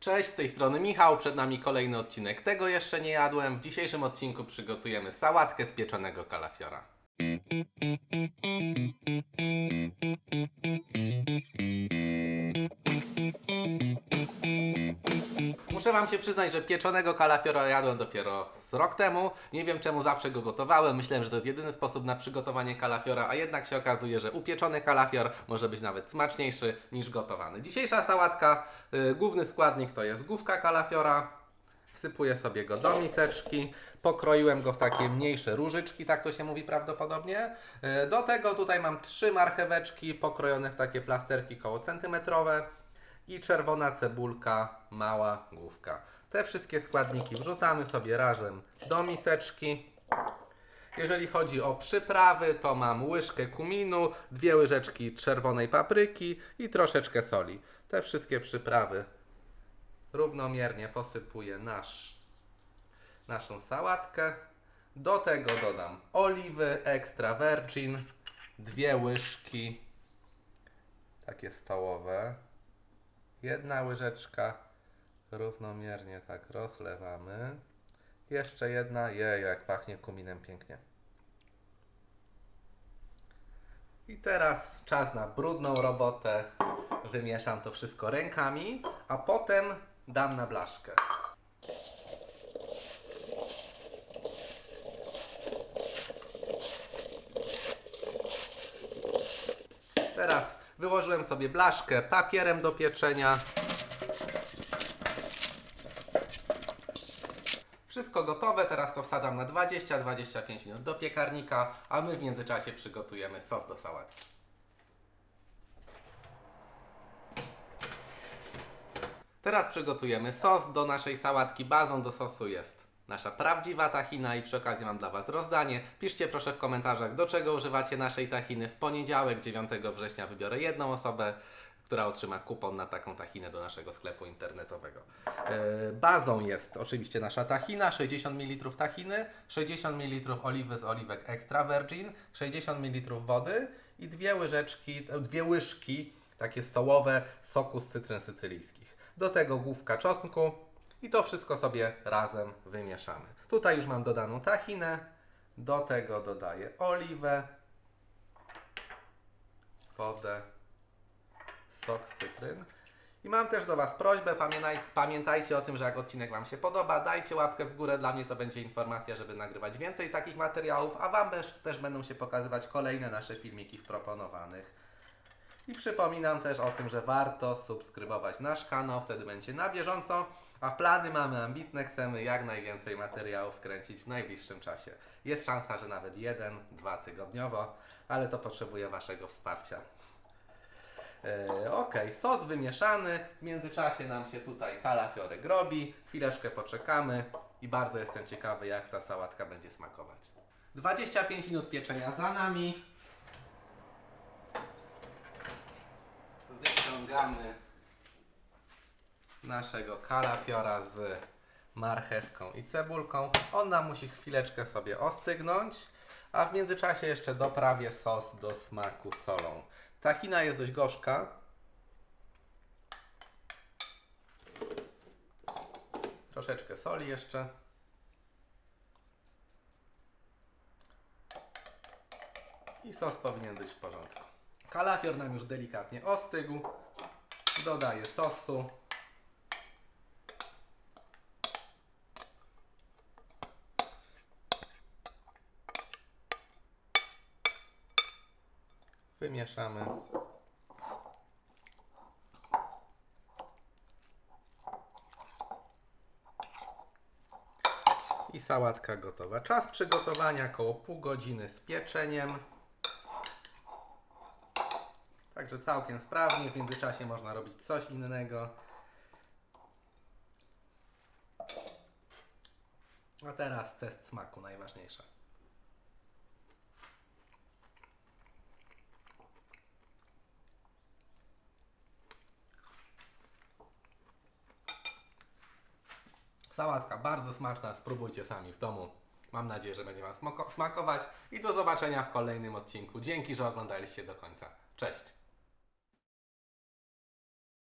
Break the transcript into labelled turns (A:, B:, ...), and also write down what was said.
A: Cześć, z tej strony Michał, przed nami kolejny odcinek. Tego jeszcze nie jadłem. W dzisiejszym odcinku przygotujemy sałatkę z pieczonego kalafiora. Się przyznać, że pieczonego kalafiora jadłem dopiero z rok temu. Nie wiem czemu zawsze go gotowałem. Myślałem, że to jest jedyny sposób na przygotowanie kalafiora, a jednak się okazuje, że upieczony kalafior może być nawet smaczniejszy niż gotowany. Dzisiejsza sałatka, y, główny składnik to jest główka kalafiora. Wsypuję sobie go do miseczki. Pokroiłem go w takie mniejsze różyczki, tak to się mówi prawdopodobnie. Y, Do tego tutaj mam trzy marcheweczki pokrojone w takie plasterki koło centymetrowe i czerwona cebulka, mała główka. Te wszystkie składniki wrzucamy sobie razem do miseczki. Jeżeli chodzi o przyprawy, to mam łyżkę kuminu, dwie łyżeczki czerwonej papryki i troszeczkę soli. Te wszystkie przyprawy równomiernie posypuję nasz, naszą sałatkę. Do tego dodam oliwy extra virgin, dwie łyżki, takie stołowe. Jedna łyżeczka równomiernie tak rozlewamy. Jeszcze jedna, jej, jak pachnie kuminem pięknie. I teraz czas na brudną robotę. Wymieszam to wszystko rękami, a potem dam na blaszkę. Teraz wyłożyłem sobie blaszkę papierem do pieczenia. Wszystko gotowe, teraz to wsadzam na 20-25 minut do piekarnika, a my w międzyczasie przygotujemy sos do sałatki. Teraz przygotujemy sos do naszej sałatki. Bazą do sosu jest nasza prawdziwa tahina i przy okazji mam dla Was rozdanie. Piszcie proszę w komentarzach, do czego używacie naszej tahiny. W poniedziałek 9 września wybiorę jedną osobę, która otrzyma kupon na taką tahinę do naszego sklepu internetowego. Yy, Bazą jest oczywiście nasza tahina, 60 ml tahiny, 60 ml oliwy z oliwek extra virgin, 60 ml wody i dwie łyżeczki, e, dwie łyżki takie stołowe soku z cytryn sycylijskich. Do tego główka czosnku i to wszystko sobie razem wymieszamy. Tutaj już mam dodaną tahinę, do tego dodaję oliwę, wodę, sok z cytryn. I mam też do Was prośbę, pamiętaj, pamiętajcie o tym, że jak odcinek Wam się podoba, dajcie łapkę w górę, dla mnie to będzie informacja, żeby nagrywać więcej takich materiałów, a Wam też, też będą się pokazywać kolejne nasze filmiki w proponowanych. I przypominam też o tym, że warto subskrybować nasz kanał, wtedy będzie na bieżąco, a plany mamy ambitne, chcemy jak najwięcej materiałów kręcić w najbliższym czasie. Jest szansa, że nawet jeden, dwa tygodniowo, ale to potrzebuje Waszego wsparcia. E, ok, sos wymieszany. W międzyczasie nam się tutaj kalafiorek robi. Chwileczkę poczekamy i bardzo jestem ciekawy, jak ta sałatka będzie smakować. 25 minut pieczenia za nami. Wyciągamy naszego kalafiora z marchewką i cebulką. On nam musi chwileczkę sobie ostygnąć, a w międzyczasie jeszcze doprawię sos do smaku solą. Tahina jest dość gorzka. Troszeczkę soli jeszcze. I sos powinien być w porządku. Kalafior nam już delikatnie ostygł. Dodaję sosu. Wymieszamy. I sałatka gotowa. Czas przygotowania około pół godziny z pieczeniem. Także całkiem sprawnie. W międzyczasie można robić coś innego. A teraz test smaku najważniejsze. Sałatka bardzo smaczna, spróbujcie sami w domu. Mam nadzieję, że będzie Wam smakować i do zobaczenia w kolejnym odcinku. Dzięki, że oglądaliście do końca. Cześć!